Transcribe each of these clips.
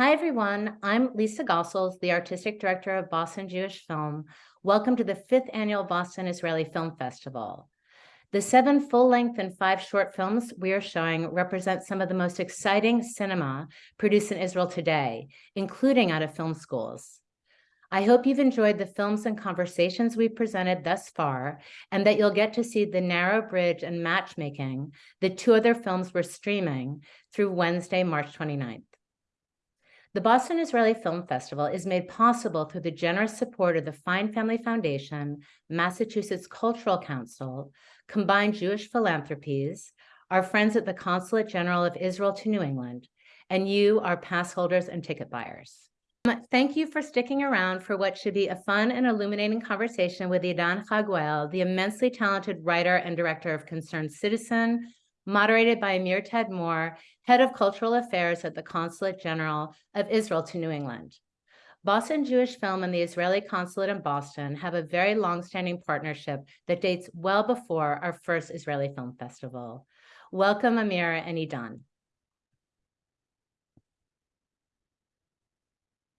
Hi, everyone. I'm Lisa Gossels, the Artistic Director of Boston Jewish Film. Welcome to the fifth annual Boston Israeli Film Festival. The seven full-length and five short films we are showing represent some of the most exciting cinema produced in Israel today, including out of film schools. I hope you've enjoyed the films and conversations we've presented thus far, and that you'll get to see The Narrow Bridge and Matchmaking, the two other films we're streaming, through Wednesday, March 29th. The Boston Israeli Film Festival is made possible through the generous support of the Fine Family Foundation, Massachusetts Cultural Council, Combined Jewish Philanthropies, our friends at the Consulate General of Israel to New England, and you, our pass holders and ticket buyers. Um, thank you for sticking around for what should be a fun and illuminating conversation with Idan Haguel, the immensely talented writer and director of Concerned Citizen, moderated by Amir Tadmor, Head of Cultural Affairs at the Consulate General of Israel to New England. Boston Jewish Film and the Israeli Consulate in Boston have a very long-standing partnership that dates well before our first Israeli Film Festival. Welcome, Amir and Idan.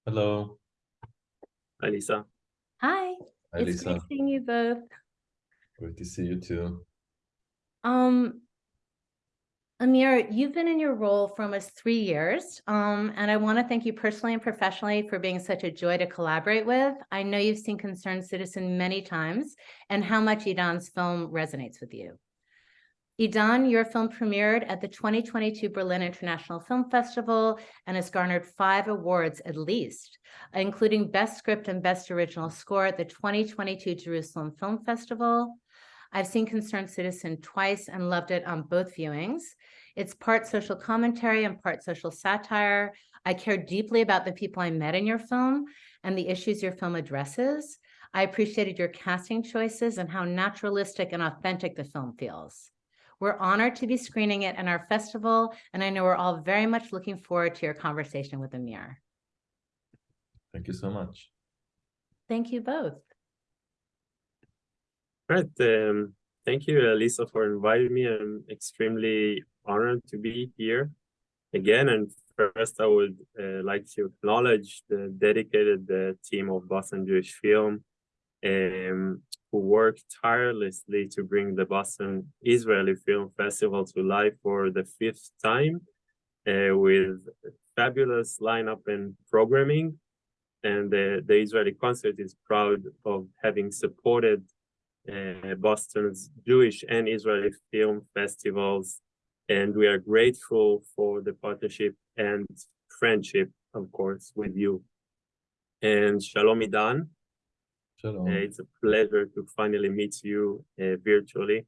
Hello. Hi, Lisa. Hi. Hi, it's Lisa. great seeing you both. Great to see you too. Um, Amir, you've been in your role for almost three years, um, and I want to thank you personally and professionally for being such a joy to collaborate with. I know you've seen Concerned Citizen many times and how much Idan's film resonates with you. Idan, your film premiered at the 2022 Berlin International Film Festival and has garnered five awards at least, including Best Script and Best Original Score at the 2022 Jerusalem Film Festival, I've seen Concerned Citizen twice and loved it on both viewings. It's part social commentary and part social satire. I care deeply about the people I met in your film and the issues your film addresses. I appreciated your casting choices and how naturalistic and authentic the film feels. We're honored to be screening it in our festival, and I know we're all very much looking forward to your conversation with Amir. Thank you so much. Thank you both. Right. Um, thank you, Lisa, for inviting me. I'm extremely honored to be here again. And first, I would uh, like to acknowledge the dedicated uh, team of Boston Jewish Film um, who worked tirelessly to bring the Boston Israeli Film Festival to life for the fifth time uh, with fabulous lineup and programming. And the, the Israeli concert is proud of having supported uh, Boston's Jewish and Israeli film festivals. And we are grateful for the partnership and friendship, of course, with you. And Shalom Idan. Shalom. Uh, it's a pleasure to finally meet you uh, virtually.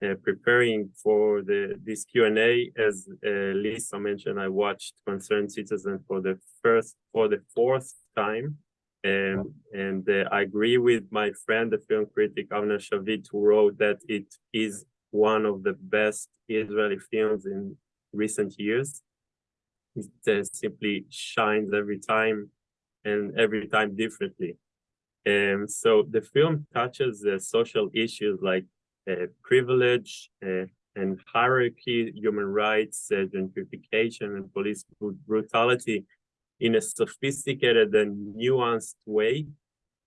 Uh, preparing for the this Q&A, as uh, Lisa mentioned, I watched Concerned Citizen for the first, for the fourth time and uh, I agree with my friend, the film critic Avner Shavit, who wrote that it is one of the best Israeli films in recent years. It uh, simply shines every time and every time differently. And um, so the film touches uh, social issues like uh, privilege uh, and hierarchy, human rights, uh, gentrification, and police brutality in a sophisticated and nuanced way.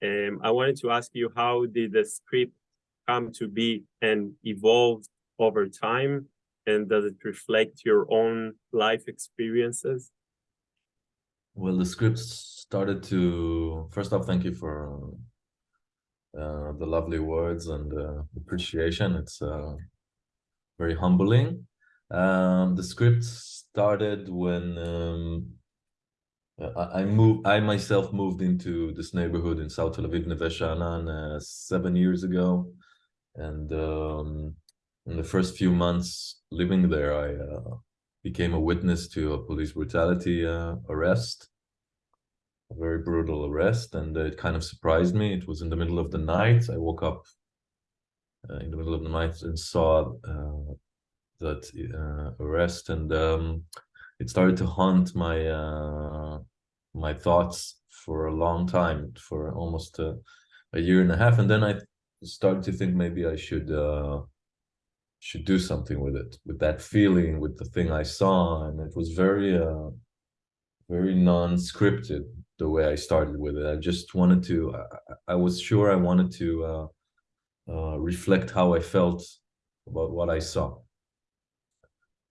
Um, I wanted to ask you, how did the script come to be and evolve over time? And does it reflect your own life experiences? Well, the script started to, first off, thank you for uh, the lovely words and uh, appreciation. It's uh, very humbling. Um, the script started when um, I moved. I myself moved into this neighborhood in South Tel Aviv, Neve Sha'anan, uh, seven years ago, and um, in the first few months living there, I uh, became a witness to a police brutality uh, arrest, a very brutal arrest, and it kind of surprised me. It was in the middle of the night. I woke up uh, in the middle of the night and saw uh, that uh, arrest, and um, it started to haunt my my thoughts for a long time, for almost a, a year and a half, and then I started to think maybe I should uh, should do something with it, with that feeling, with the thing I saw, and it was very uh, very non-scripted the way I started with it. I just wanted to. I, I- was sure I wanted to uh, uh, reflect how I felt about what I saw,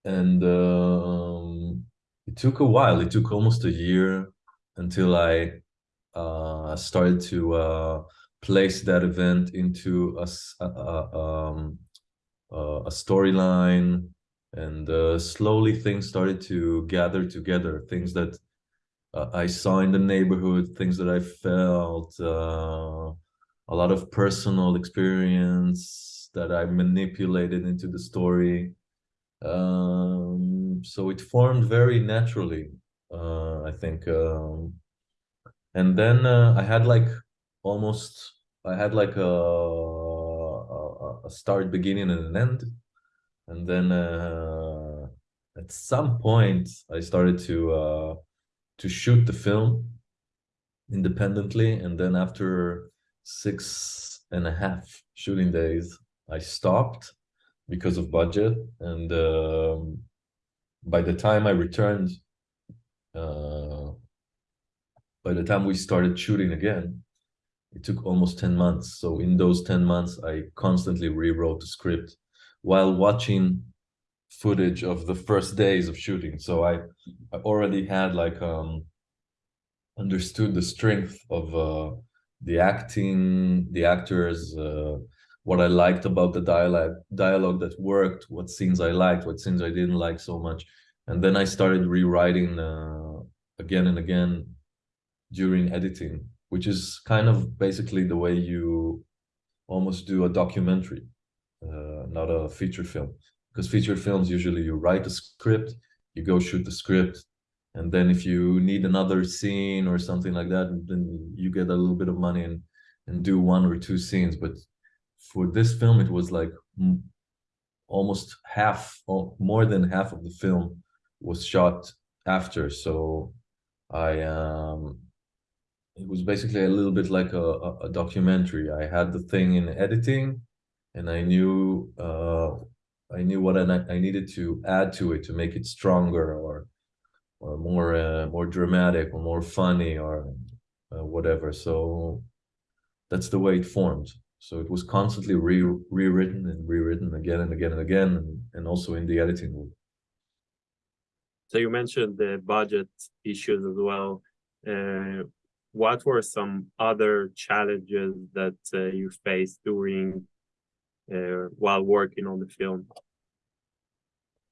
and um, it took a while. It took almost a year until I uh, started to uh, place that event into a a, um, a storyline and uh, slowly things started to gather together. Things that uh, i saw in the neighborhood things that i felt uh, a lot of personal experience that i manipulated into the story. Um, so it formed very naturally uh, i think um, and then uh, i had like almost i had like a, a, a start beginning and an end. And then uh, at some point i started to uh, to shoot the film independently. And then after six and a half shooting days i stopped because of budget. And um, by the time i returned uh, by the time we started shooting again it took almost 10 months. So in those 10 months i constantly rewrote the script while watching footage of the first days of shooting. So i i already had like um understood the strength of uh the acting the actors uh what i liked about the dialogue dialogue that worked what scenes i liked what scenes i didn't like so much. And then i started rewriting uh again and again during editing which is kind of basically the way you almost do a documentary uh, not a feature film. Because feature films usually you write a script you go shoot the script and then if you need another scene or something like that then you get a little bit of money and and do one or two scenes. But for this film it was like mm, almost half or more than half of the film was shot after. So i um it was basically a little bit like a, a, documentary i had the thing in editing and I knew uh, I knew what I, I needed to add to it to make it stronger or or more uh, more dramatic or more funny or uh, whatever. So that's the way it formed. So it was constantly re rewritten and rewritten again and again and again, and, and also in the editing room. So you mentioned the budget issues as well. Uh, what were some other challenges that uh, you faced during uh, while working on the film?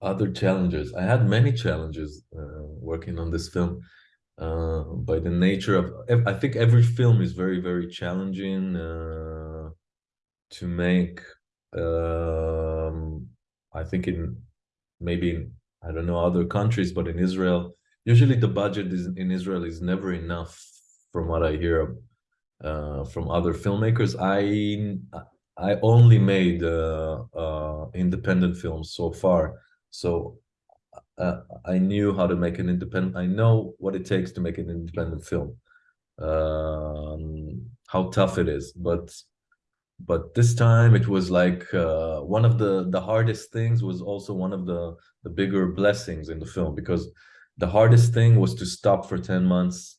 Other challenges. I had many challenges uh, working on this film. Uh, by the nature of, I think every film is very, very challenging uh, to make. Um, I think in maybe in, I don't know other countries, but in Israel, usually the budget is in Israel is never enough, from what I hear uh, from other filmmakers. I I only made uh, uh, independent films so far, so uh, I knew how to make an independent. I know what it takes to make an independent film, um, how tough it is. But but this time it was like uh, one of the the hardest things was also one of the the bigger blessings in the film because the hardest thing was to stop for ten months,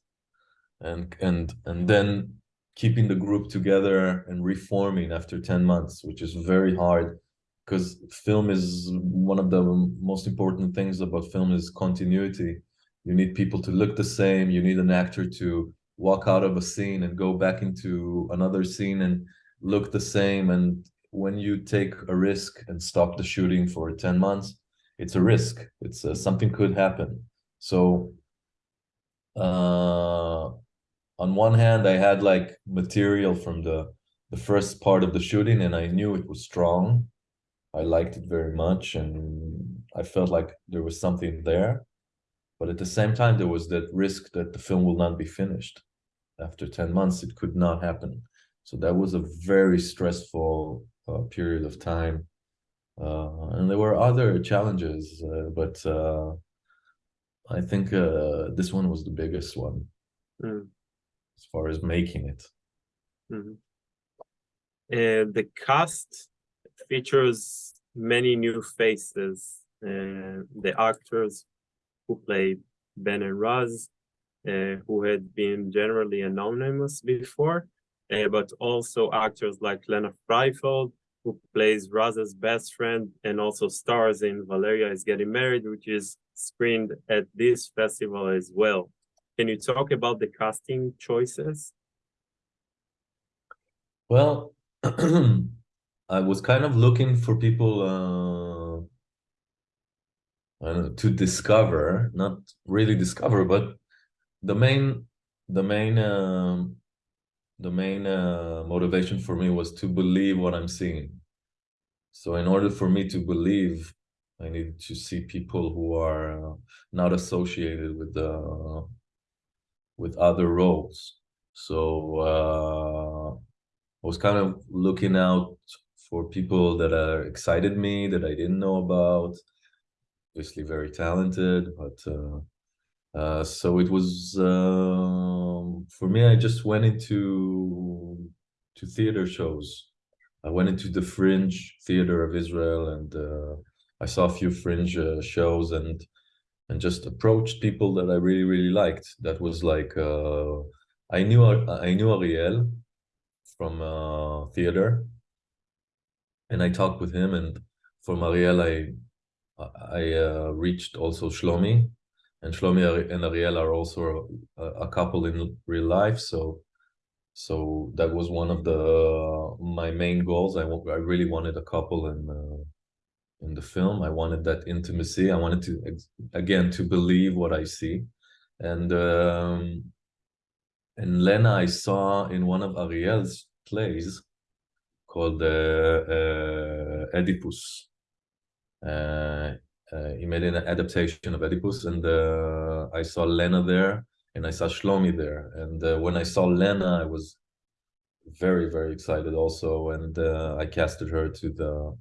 and and and then keeping the group together and reforming after 10 months which is very hard because film is one of the most important things about film is continuity. You need people to look the same. You need an actor to walk out of a scene and go back into another scene and look the same and when you take a risk and stop the shooting for 10 months it's a risk. It's uh, something could happen. So uh on one hand i had like material from the the first part of the shooting and i knew it was strong. I liked it very much and i felt like there was something there. But at the same time there was that risk that the film will not be finished. After 10 months it could not happen so that was a very stressful uh, period of time uh, and there were other challenges uh, but uh, i think uh, this one was the biggest one Mm. as far as making it. Mhm. Uh, the cast features many new faces. Uh, the actors who played Ben and Raz uh, who had been generally anonymous before, uh, but also actors like Lena Fraifeld, who plays Raz's best friend and also stars in Valeria is Getting Married, which is screened at this festival as well. Can you talk about the casting choices? Well, I was kind of looking for people uh, know, to discover, not really discover, but the main, the main, um, the main uh, motivation for me was to believe what I'm seeing. So in order for me to believe, I needed to see people who are uh, not associated with the with other roles. So uh, I was kind of looking out for people that are excited me that I didn't know about. Obviously, very talented, but uh, uh, so it was um for me. I just went into to theater shows. I went into the Fringe Theater of Israel, and uh, I saw a few Fringe uh, shows, and and just approached people that I really really liked. That was like uh, I knew I knew Ariel from uh, theater, and I talked with him. And for Ariel, I I uh, reached also Shlomi, and Shlomi and Ariel are also a, a couple in real life. So so that was one of the my main goals. I I really wanted a couple in uh, in the film. I wanted that intimacy. I wanted to again to believe what I see, and um, and Lena I saw in one of Ariel's plays called uh, uh, Oedipus. Uh, he made an adaptation of Oedipus, and uh, I saw Lena there, and I saw Shlomi there. And uh, when I saw Lena, I was very, very excited also, and uh, I casted her to the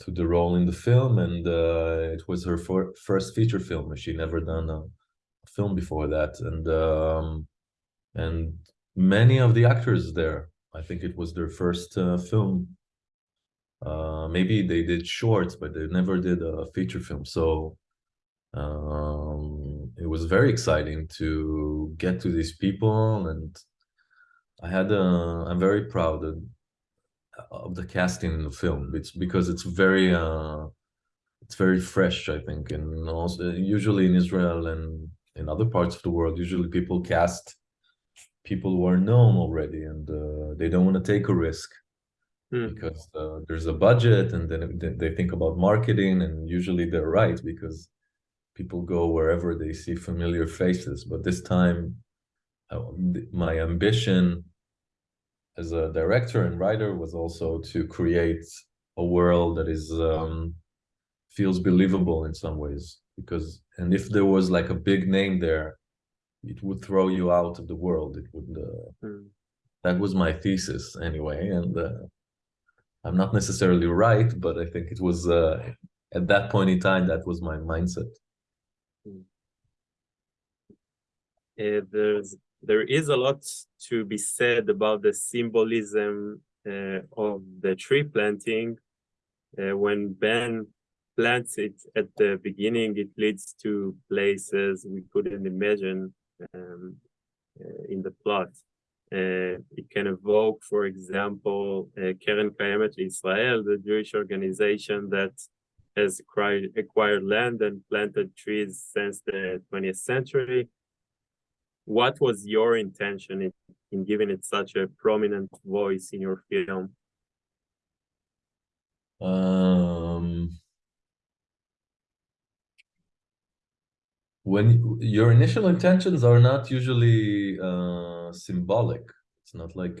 to the role in the film, and uh, it was her fir- first feature film. She never done a, a film before that, and um, and many of the actors there. I think it was their first uh, film uh maybe they did shorts but they never did a feature film. So um it was very exciting to get to these people and i had uh i'm very proud of, of the casting in the film. It's because it's very uh it's very fresh i think. And also usually in israel and in other parts of the world usually people cast people who are known already and uh, they don't want to take a risk Hmm. because uh, there's a budget and then they think about marketing and usually they're right because people go wherever they see familiar faces but this time uh, my ambition as a director and writer was also to create a world that is um, feels believable in some ways because and if there was like a big name there it would throw you out of the world it would uh, Hmm. that was my thesis anyway and uh, i'm not necessarily right but i think it was uh, at that point in time that was my mindset Uh, there's there is a lot to be said about the symbolism uh, of the tree planting. Uh, when Ben plants it at the beginning, it leads to places we couldn't imagine um, in the plot. Uh, it can evoke, for example, uh, Keren Kayemet Israel, the Jewish organization that has acquired, acquired land and planted trees since the 20th century what was your intention in, in giving it such a prominent voice in your film? um when your initial intentions are not usually uh symbolic. It's not like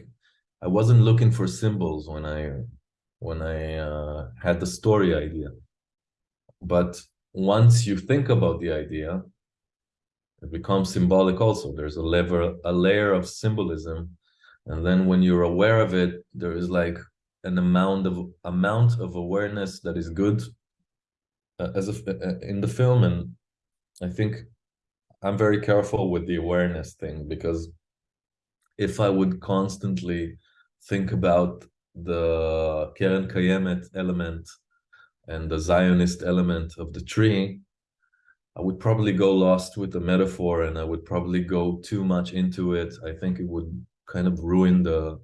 i wasn't looking for symbols when i when i uh, had the story idea. But once you think about the idea it becomes symbolic also. There's a lever a layer of symbolism. And then when you're aware of it there is like an amount of amount of awareness that is good uh, as a, uh, in the film and i think i'm very careful with the awareness thing because if i would constantly think about the keren kayemet element and the zionist element of the tree I would probably go lost with the metaphor and I would probably go too much into it. I think it would kind of ruin the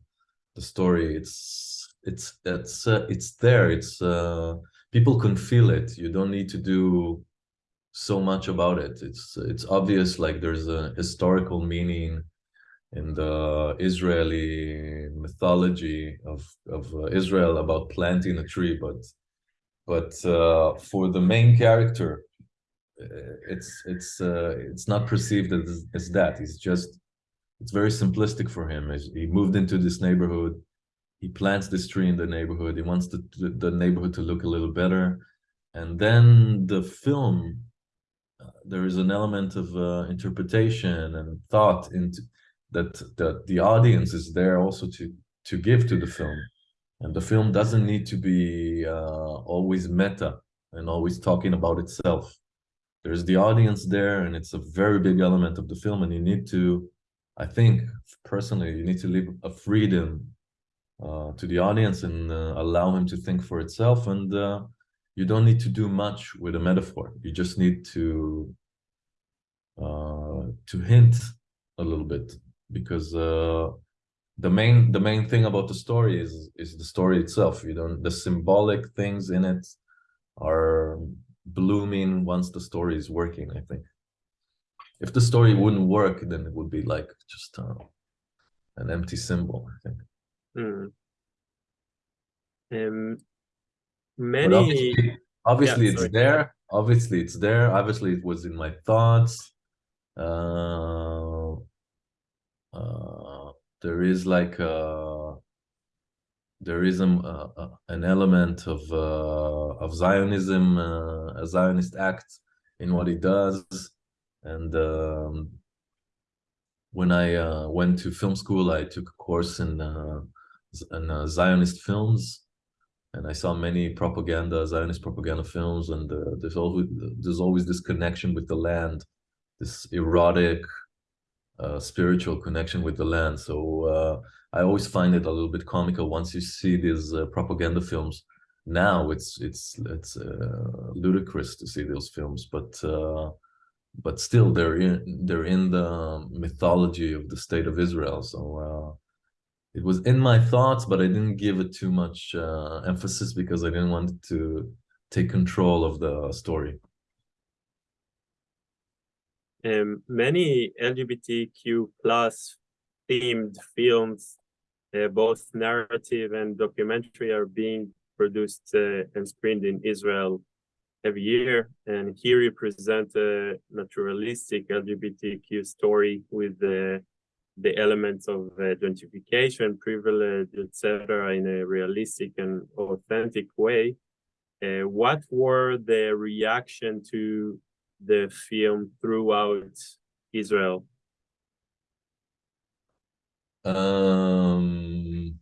the story. It's it's it's uh, it's there. It's uh, people can feel it. You don't need to do so much about it. It's it's obvious like there's a historical meaning in the Israeli mythology of of uh, Israel about planting a tree, but but uh, for the main character, uh, it's it's uh, it's not perceived as, as that. He's just it's very simplistic for him. He moved into this neighborhood. He plants this tree in the neighborhood. He wants the the neighborhood to look a little better, and then the film. There is an element of uh, interpretation and thought into that that the audience is there also to to give to the film, and the film doesn't need to be uh, always meta and always talking about itself. There's the audience there and it's a very big element of the film and you need to i think personally you need to leave a freedom uh, to the audience and uh, allow him to think for itself and uh, you don't need to do much with a metaphor. You just need to uh, to hint a little bit because uh, the main the main thing about the story is is the story itself. You don't the symbolic things in it are blooming once the story is working i think. If the story wouldn't work then it would be like just uh, an empty symbol i think. Hmm. Um, but many, obviously, obviously it's sorry. there. Obviously it's there. Obviously it was in my thoughts. Uh, uh there is like uh there is a, a- a- an element of uh, of Zionism, uh, a Zionist act in what he does, and um, when I uh, went to film school, I took a course in uh, in uh, Zionist films, and I saw many propaganda, Zionist propaganda films, and uh, there's always there's always this connection with the land, this erotic, uh, spiritual connection with the land. So uh, I always find it a little bit comical once you see these uh, propaganda films. Now it's it's it's uh, ludicrous to see those films, but uh, but still they're in they're in the mythology of the state of Israel. So it was in my thoughts, but I didn't give it too much uh, emphasis because I didn't want to take control of the story. um, many LGBTQ plus themed films, uh, both narrative and documentary, are being produced uh, and screened in Israel every year. And here you present a naturalistic LGBTQ story with the the elements of identification, privilege, etc., in a realistic and authentic way. Uh, what were the reaction to the film throughout Israel? Um,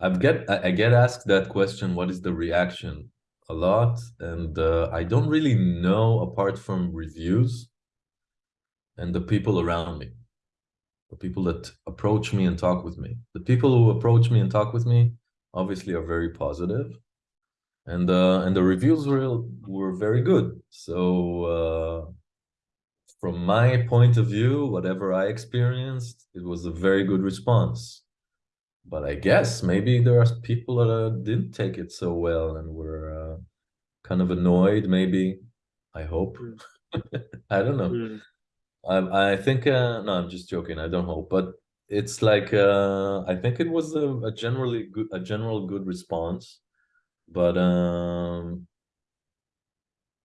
I get I I get asked that question, what is the reaction? A lot, and uh, I don't really know apart from reviews and the people around me, the people that approach me and talk with me. The people who approach me and talk with me obviously are very positive, and uh, and the reviews were were very good. So uh, from my point of view, whatever I experienced, it was a very good response. But I guess maybe there are people that uh, didn't take it so well and were uh, kind of annoyed. Maybe I hope. Mm. I don't know. Mm, I I think uh, no, I'm just joking. I don't hope, but it's like uh, I think it was a, a generally good a general good response, but um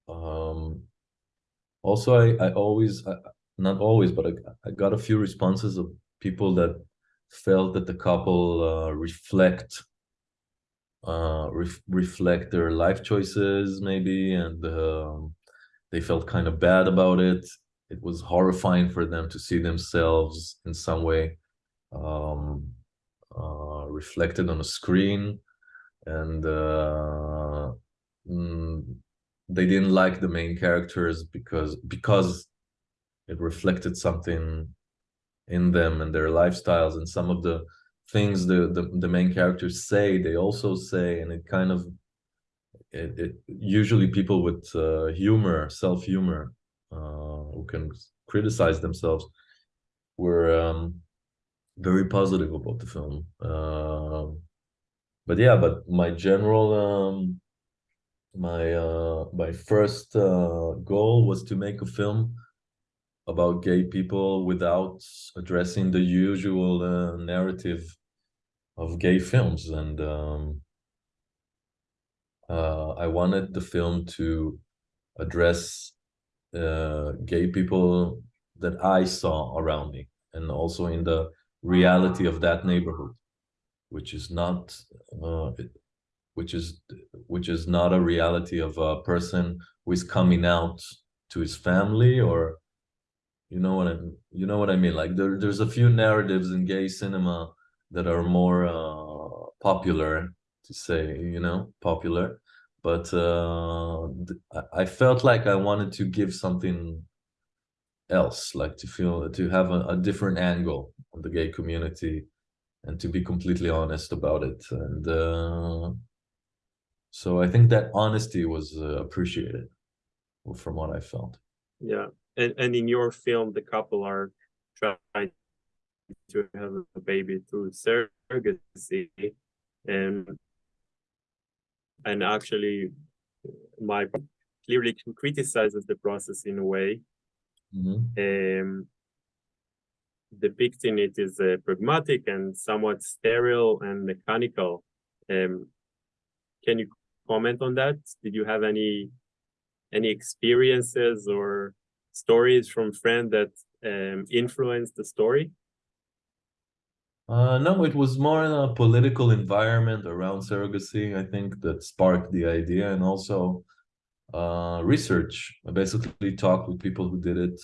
um also I I always I, not always, but I, I got a few responses of people that felt that the couple uh, reflect uh ref, reflect their life choices maybe and um, they felt kind of bad about it it was horrifying for them to see themselves in some way um, uh, reflected on a screen. And uh, mm, they didn't like the main characters because because it reflected something in them and their lifestyles. And some of the things the, the the main characters say they also say. And it kind of it, it usually people with uh, humor, self humor, uh, who can criticize themselves, were um, very positive about the film. Uh, but yeah, but my general, um, my uh, my first uh, goal was to make a film about gay people without addressing the usual uh, narrative of gay films and um, uh, I wanted the film to address uh, gay people that I saw around me and also in the reality of that neighborhood, which is not uh, which is which is not a reality of a person who is coming out to his family or you know what I you know what I mean? Like there there's a few narratives in gay cinema that are more uh, popular to say you know popular but uh, I- felt like I wanted to give something else like to feel to have a, a different angle on the gay community and to be completely honest about it. And uh, so I think that honesty was uh, appreciated from what I felt. Yeah, and and in your film, the couple are trying to have a baby through surrogacy, and and actually, my clearly criticizes the process in a way, Mhm. um, depicting it as uh, pragmatic and somewhat sterile and mechanical. Um, can you comment on that? Did you have any any experiences or stories from friends that um, influenced the story? Uh, no, it was more a political environment around surrogacy, I think, that sparked the idea, and also uh, research. I basically talked with people who did it,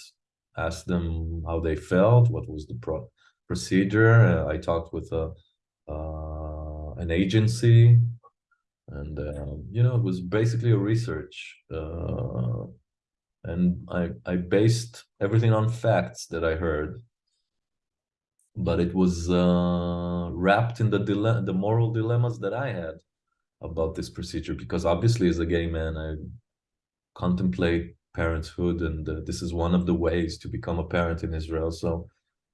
asked them how they felt, what was the pro procedure. Uh, I talked with a uh, an agency, and uh, you know, it was basically a research. Uh, and I I based everything on facts that I heard but it was uh, wrapped in the dile- the moral dilemmas that I had about this procedure because obviously as a gay man I contemplate parenthood and uh, this is one of the ways to become a parent in Israel. So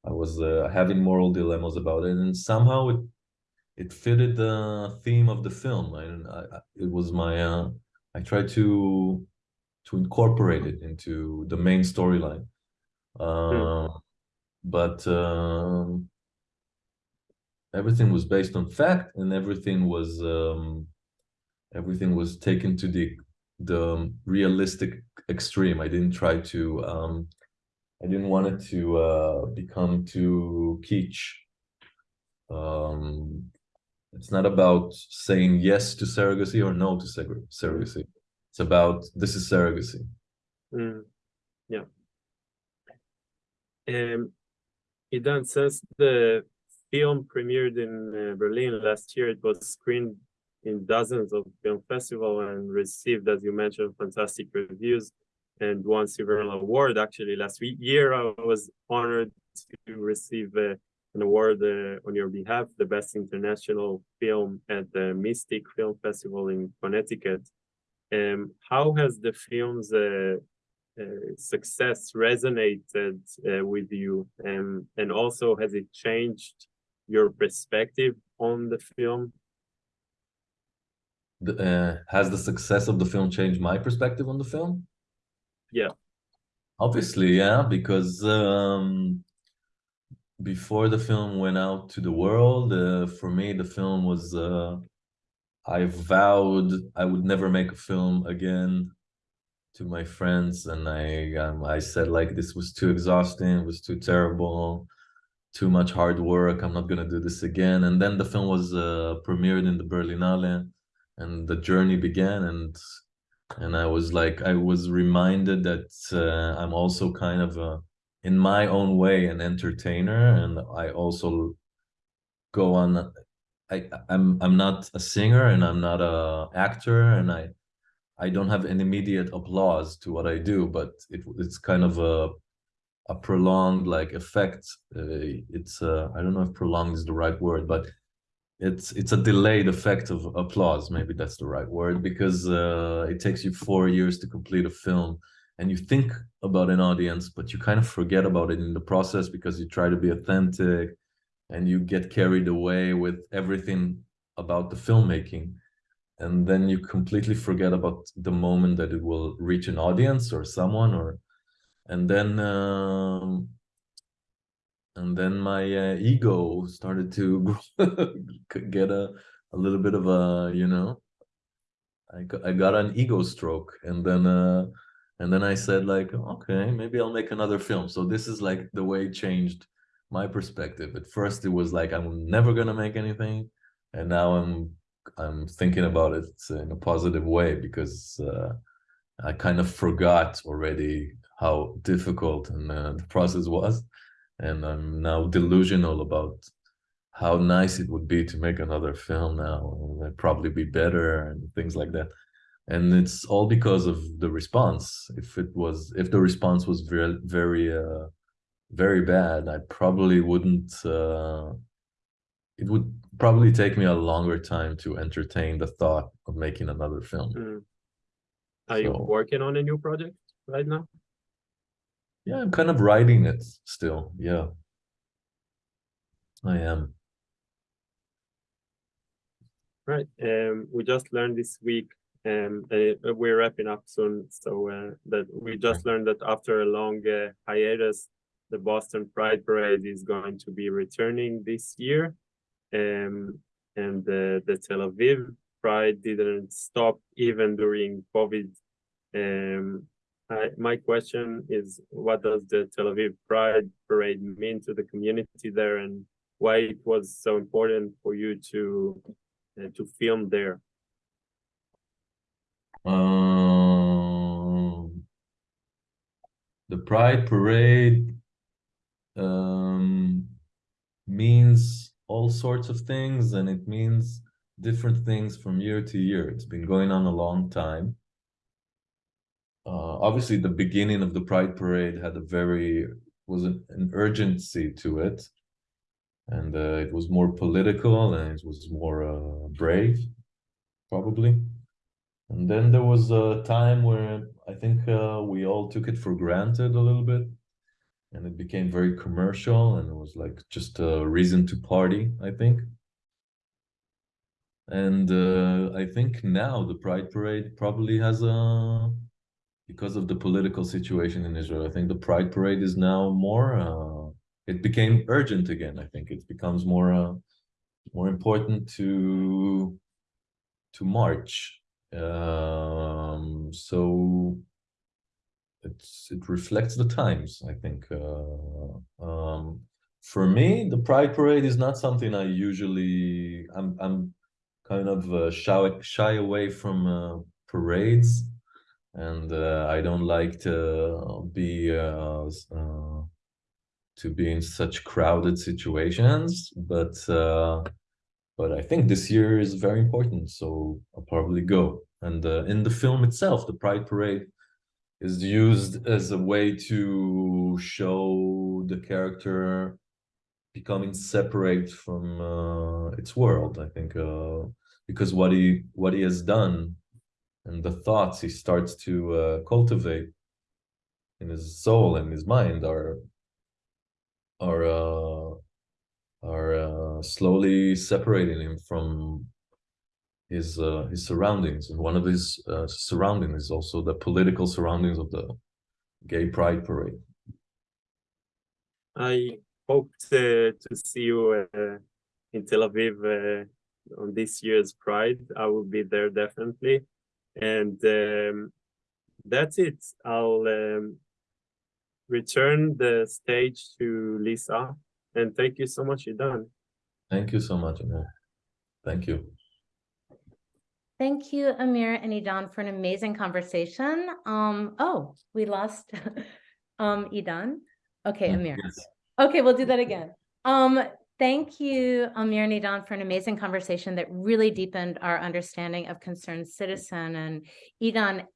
I was uh, having moral dilemmas about it and somehow it it fitted the theme of the film. And I, I, it was my uh, I tried to to incorporate it into the main storyline. Uh, but um, everything was based on fact and everything was um, everything was taken to the the realistic extreme. I didn't try to um, i didn't want it to uh, become too kitsch. Um, it's not about saying yes to surrogacy or no to surrog- surrogacy. It's about this is surrogacy. Mm, yeah. Um, Idan, since the film premiered in uh, Berlin last year, it was screened in dozens of film festivals and received, as you mentioned, fantastic reviews and won several awards. Actually, last year I was honored to receive uh, an award uh, on your behalf, the best international film at the Mystic Film Festival in Connecticut. Um, how has the film's uh, success resonated uh, with you? Um, and also has it changed your perspective on the film? The- uh, has the success of the film changed my perspective on the film? Yeah. obviously yeah because um before the film went out to the world uh, for me the film was uh i vowed i would never make a film again to my friends and i um, i said like this was too exhausting it was too terrible too much hard work i'm not gonna do this again. And then the film was uh, premiered in the berlinale and the journey began and and i was like i was reminded that uh, i'm also kind of a in my own way an entertainer and i also go on i i'm i'm not a singer and i'm not a actor and i i don't have an immediate applause to what i do but it, it's kind of a a prolonged like effect. Uh, it's uh, i don't know if prolonged is the right word but it's it's a delayed effect of applause. Maybe that's the right word because uh, it takes you four years to complete a film and you think about an audience but you kind of forget about it in the process because you try to be authentic and you get carried away with everything about the filmmaking and then you completely forget about the moment that it will reach an audience or someone or and then um, and then my uh, ego started to get a a little bit of a you know I got, I got an ego stroke and then uh and then I said like okay maybe I'll make another film. So this is like the way it changed my perspective. At first it was like I'm never gonna make anything and now I'm I'm thinking about it in a positive way because uh, I kind of forgot already how difficult and uh, the process was and I'm now delusional about how nice it would be to make another film now. It'd probably be better and things like that. And it's all because of the response. If it was, if the response was very, very, uh, very bad, I probably wouldn't. Uh, it would probably take me a longer time to entertain the thought of making another film. Mm. Are you working on a new project right now? Yeah, I'm kind of writing it still. Yeah, I am. Right, um, we just learned this week, um, uh, we're wrapping up soon, so, uh, that we just learned that after a long, uh, hiatus, the Boston Pride Parade is going to be returning this year. Um, and the, the Tel Aviv Pride didn't stop even during COVID. Um, I, my question is, what does the Tel Aviv Pride Parade mean to the community there and why it was so important for you to uh, to film there. Um, the Pride Parade um, means all sorts of things, and it means different things from year to year. It's been going on a long time. Uh, obviously, the beginning of the Pride Parade had a very was an, an urgency to it, and uh, it was more political and it was more uh, brave, probably. And then there was a time where I think uh, we all took it for granted a little bit. And it became very commercial and it was like just a reason to party, I think. And uh, I think now the Pride Parade probably has a, because of the political situation in Israel, I think the Pride Parade is now more, uh, it became urgent again. I think it becomes more, uh, more important to, to march um so it's it reflects the times i think uh um for me the pride parade is not something i usually i'm i'm kind of uh, shy shy away from uh, parades. And uh, i don't like to be uh, uh to be in such crowded situations. But but I think this year is very important, so I'll probably go. And in the film itself, the Pride Parade is used as a way to show the character becoming separate from uh, its world. I think uh, because what he what he has done and the thoughts he starts to uh, cultivate in his soul and his mind are are uh, are uh, slowly separating him from his uh, his surroundings and one of his uh, surroundings is also the political surroundings of the gay pride parade I hope to, to see you uh, in Tel Aviv uh, on this year's Pride. I will be there definitely. And um, that's it. I'll um, return the stage to Lisa. And thank you so much, Idan. thank you so much Amir. thank you Thank you, Amir and Idan, for an amazing conversation. Um, oh, we lost um, Idan. Okay, Mm, Amir. yes. Okay, we'll do that again. Um, thank you, Amir and Idan, for an amazing conversation that really deepened our understanding of concerned citizen. And Idan,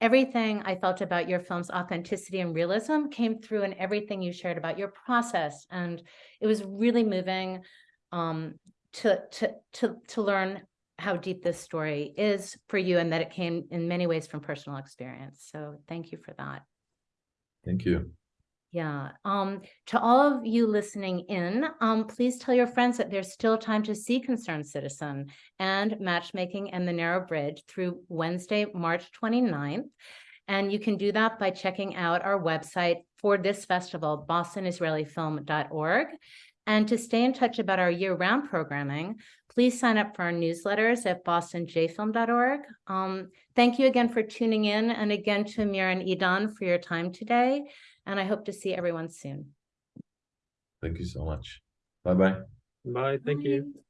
everything I felt about your film's authenticity and realism came through in everything you shared about your process. And it was really moving um, to, to, to, to learn how deep this story is for you and that it came in many ways from personal experience. So thank you for that. Thank you. Yeah, um, to all of you listening in, um, please tell your friends that there's still time to see Concerned Citizen and Matchmaking and the Narrow Bridge through Wednesday, March 29th. And you can do that by checking out our website for this festival, bostonisraelifilm.org. And to stay in touch about our year-round programming, please sign up for our newsletters at bostonjfilm.org. Um, thank you again for tuning in and again to Amir and Edan for your time today. And I hope to see everyone soon. Thank you so much. Bye bye. Bye, thank you. Bye.